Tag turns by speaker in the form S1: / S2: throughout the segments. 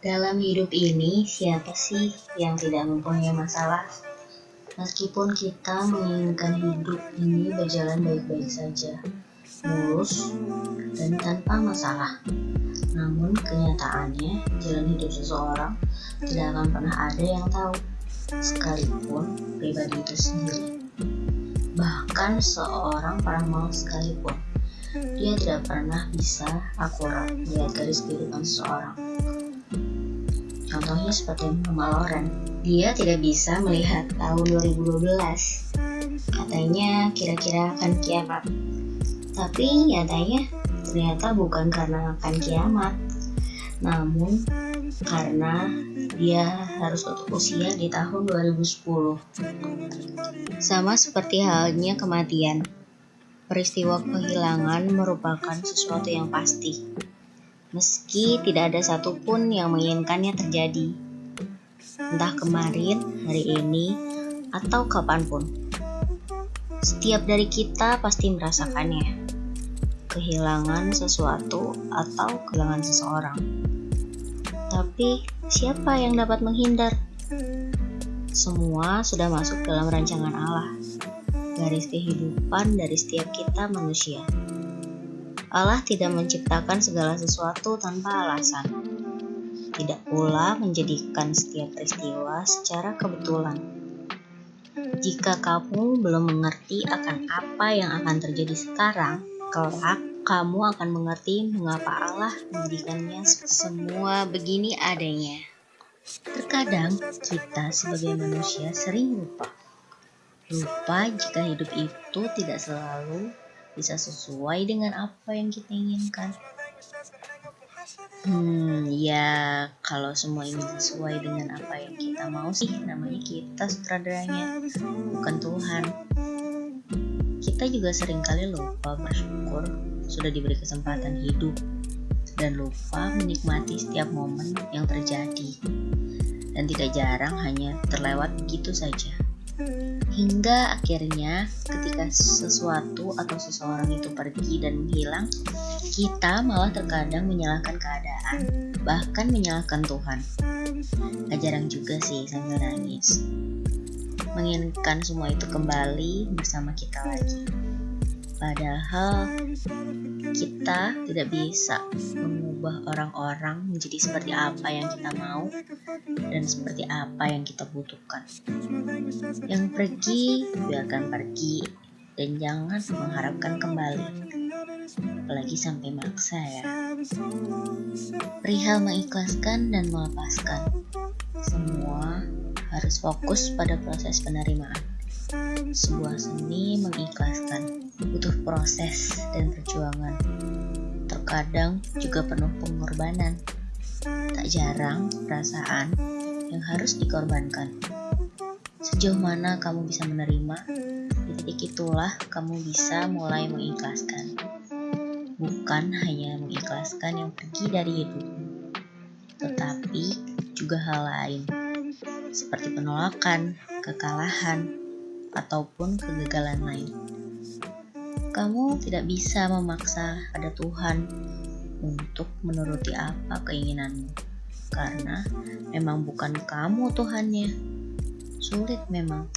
S1: Dalam hidup ini, siapa sih yang tidak mempunyai masalah? Meskipun kita menginginkan hidup ini berjalan baik-baik saja, mulus, dan tanpa masalah. Namun kenyataannya, jalan hidup seseorang tidak akan pernah ada yang tahu, sekalipun pribadi itu sendiri. Bahkan seorang paramal sekalipun, dia tidak pernah bisa akurat melihat garis kehidupan seseorang. Contohnya seperti Mama Loren, dia tidak bisa melihat tahun 2012. Katanya kira-kira akan kiamat. Tapi nyatanya ternyata bukan karena akan kiamat, namun karena dia harus tutup usia di tahun 2010. Sama seperti halnya kematian. Peristiwa kehilangan merupakan sesuatu yang pasti meski tidak ada satupun yang menginginkannya terjadi. Entah kemarin, hari ini, atau kapan pun. Setiap dari kita pasti merasakannya. Kehilangan sesuatu atau kehilangan seseorang. Tapi, siapa yang dapat menghindar? Semua sudah masuk dalam rancangan Allah. Garis kehidupan dari setiap kita manusia. Allah tidak menciptakan segala sesuatu tanpa alasan. Tidak pula menjadikan setiap peristiwa secara kebetulan. Jika kamu belum mengerti akan apa yang akan terjadi sekarang, kelak kamu akan mengerti mengapa Allah menjadikannya semua begini adanya. Terkadang kita sebagai manusia sering lupa. Lupa jika hidup itu tidak selalu bisa sesuai dengan apa yang kita inginkan. Hmm, ya kalau semua ini sesuai dengan apa yang kita mau sih, namanya kita sutradaranya, bukan Tuhan. Kita juga sering kali lupa bersyukur sudah diberi kesempatan hidup dan lupa menikmati setiap momen yang terjadi. Dan tidak jarang hanya terlewat begitu saja. Hingga akhirnya ketika sesuatu atau seseorang itu pergi dan menghilang, kita malah terkadang menyalahkan keadaan, bahkan menyalahkan Tuhan. Gak jarang juga sih sambil nangis. Menginginkan semua itu kembali bersama kita lagi. Padahal kita tidak bisa mengubah orang-orang menjadi seperti apa yang kita mau dan seperti apa yang kita butuhkan. Yang pergi biarkan pergi dan jangan mengharapkan kembali. Apalagi sampai maksa ya. Perihal mengikhlaskan dan melepaskan. Semua harus fokus pada proses penerimaan. Sebuah seni mengikhlaskan butuh proses dan perjuangan. Terkadang juga penuh pengorbanan. Tak jarang perasaan yang harus dikorbankan. Sejauh mana kamu bisa menerima, di titik itulah kamu bisa mulai mengikhlaskan. Bukan hanya mengikhlaskan yang pergi dari hidupmu, tetapi juga hal lain, seperti penolakan, kekalahan, ataupun kegagalan lain. Kamu tidak bisa memaksa pada Tuhan untuk menuruti apa keinginanmu, karena memang bukan kamu Tuhannya. Sulit memang,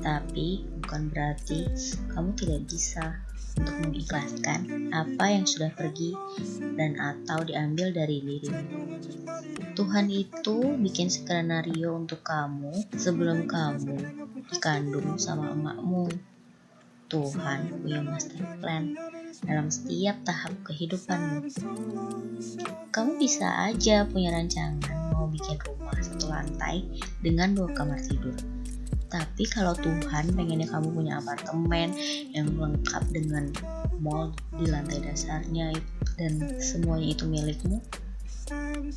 S1: tapi bukan berarti kamu tidak bisa untuk mengikhlaskan apa yang sudah pergi dan atau diambil dari dirimu. Tuhan itu bikin skenario untuk kamu sebelum kamu dikandung sama emakmu. Tuhan punya master plan dalam setiap tahap kehidupanmu. Kamu bisa aja punya rancangan mau bikin rumah satu lantai dengan dua kamar tidur tapi kalau Tuhan pengennya kamu punya apartemen yang lengkap dengan mall di lantai dasarnya dan semuanya itu milikmu,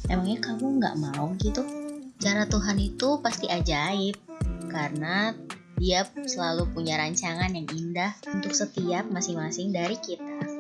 S1: emangnya kamu nggak mau gitu? Cara Tuhan itu pasti ajaib karena dia selalu punya rancangan yang indah untuk setiap masing-masing dari kita.